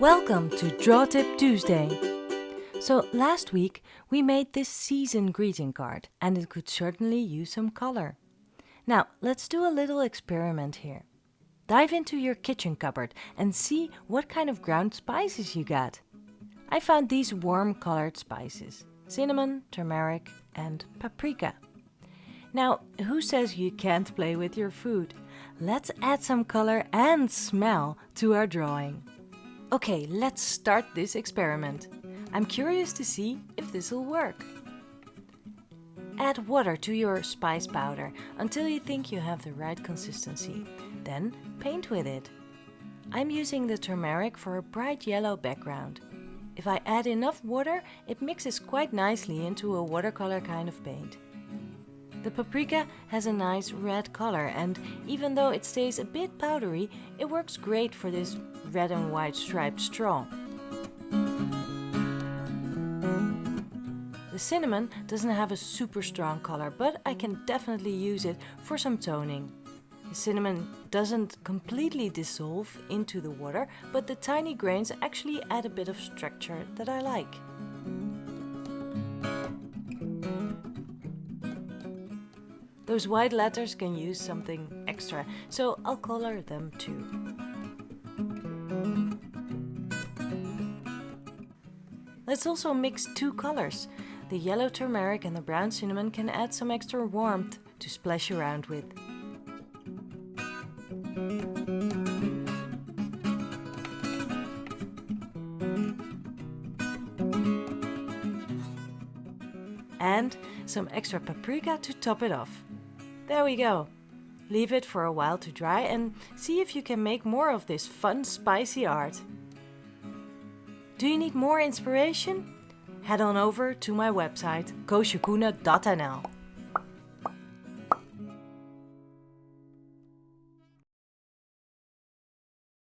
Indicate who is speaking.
Speaker 1: Welcome to Draw Tip Tuesday. So last week we made this season greeting card and it could certainly use some color. Now let's do a little experiment here. Dive into your kitchen cupboard and see what kind of ground spices you got. I found these warm colored spices, cinnamon, turmeric and paprika. Now, who says you can't play with your food? Let's add some color and smell to our drawing. Okay, let's start this experiment. I'm curious to see if this will work. Add water to your spice powder until you think you have the right consistency. Then paint with it. I'm using the turmeric for a bright yellow background. If I add enough water, it mixes quite nicely into a watercolor kind of paint. The paprika has a nice red color and even though it stays a bit powdery, it works great for this red and white striped straw. The cinnamon doesn't have a super strong color, but I can definitely use it for some toning. The cinnamon doesn't completely dissolve into the water, but the tiny grains actually add a bit of structure that I like. Those white letters can use something extra, so I'll color them too. Let's also mix two colors. The yellow turmeric and the brown cinnamon can add some extra warmth to splash around with. And some extra paprika to top it off. There we go. Leave it for a while to dry and see if you can make more of this fun spicy art. Do you need more inspiration? Head on over to my website koosjekoene.nl